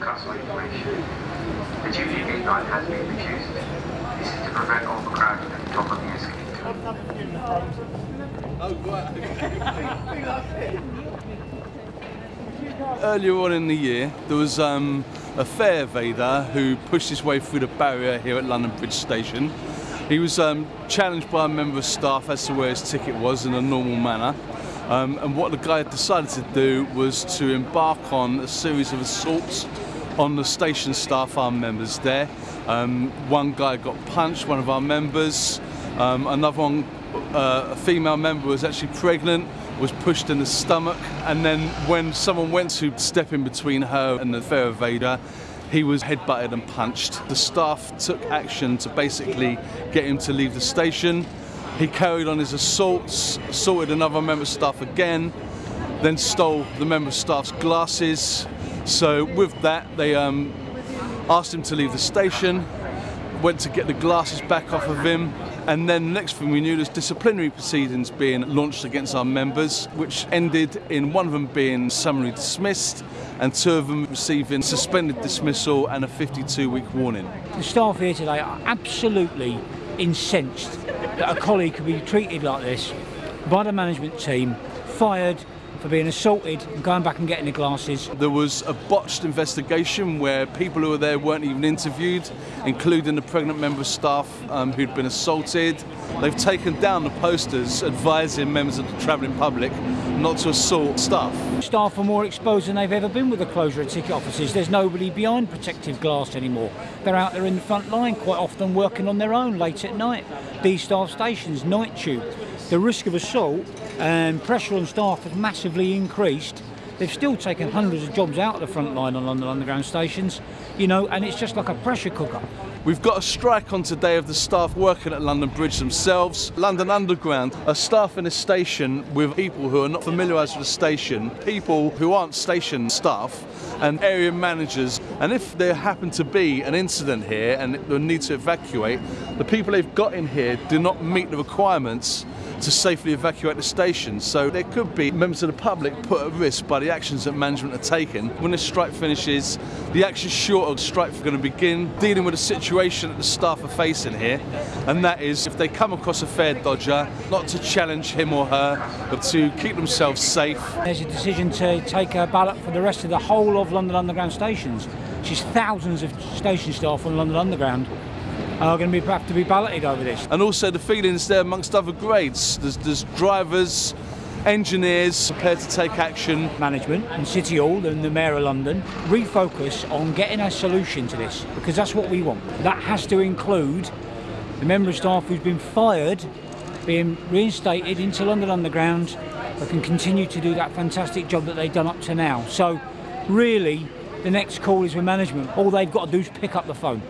customer information. The duty gate has been reduced. This is to prevent overcrowding at the top of the escalator. Earlier on in the year, there was um, a fare evader who pushed his way through the barrier here at London Bridge Station. He was um, challenged by a member of staff as to where his ticket was in a normal manner. Um, and what the guy had decided to do was to embark on a series of assaults on the station staff, our members there. Um, one guy got punched, one of our members. Um, another one, uh, a female member was actually pregnant, was pushed in the stomach. And then when someone went to step in between her and the fare evader, he was headbutted and punched. The staff took action to basically get him to leave the station. He carried on his assaults, assaulted another member of staff again, then stole the member of staff's glasses. So with that, they um, asked him to leave the station, went to get the glasses back off of him, and then the next thing we knew, there's disciplinary proceedings being launched against our members, which ended in one of them being summarily dismissed and two of them receiving suspended dismissal and a 52-week warning. The staff here today are absolutely incensed that a colleague could be treated like this by the management team, fired for being assaulted and going back and getting the glasses. There was a botched investigation where people who were there weren't even interviewed, including the pregnant member of staff um, who'd been assaulted. They've taken down the posters advising members of the travelling public not to assault staff. Staff are more exposed than they've ever been with the closure of ticket offices. There's nobody behind protective glass anymore. They're out there in the front line quite often working on their own late at night. These staff stations, night tube. The risk of assault and pressure on staff has massively increased. They've still taken hundreds of jobs out of the front line on London Underground stations, you know, and it's just like a pressure cooker. We've got a strike on today of the staff working at London Bridge themselves. London Underground are staffing a station with people who are not familiarised with the station, people who aren't station staff, and area managers. And if there happen to be an incident here and they need to evacuate, the people they've got in here do not meet the requirements to safely evacuate the station. So there could be members of the public put at risk by the actions that management are taking. When this strike finishes, the actions short of strike are going to begin dealing with the situation that the staff are facing here. And that is if they come across a fare dodger, not to challenge him or her, but to keep themselves safe. There's a decision to take a ballot for the rest of the whole of London Underground stations, is thousands of station staff on London Underground are going to be, have to be balloted over this. And also the feelings there amongst other grades. There's, there's drivers, engineers prepared to take action. Management and City Hall and the Mayor of London refocus on getting a solution to this because that's what we want. That has to include the member of staff who's been fired being reinstated into London Underground that can continue to do that fantastic job that they've done up to now. So really the next call is with management. All they've got to do is pick up the phone.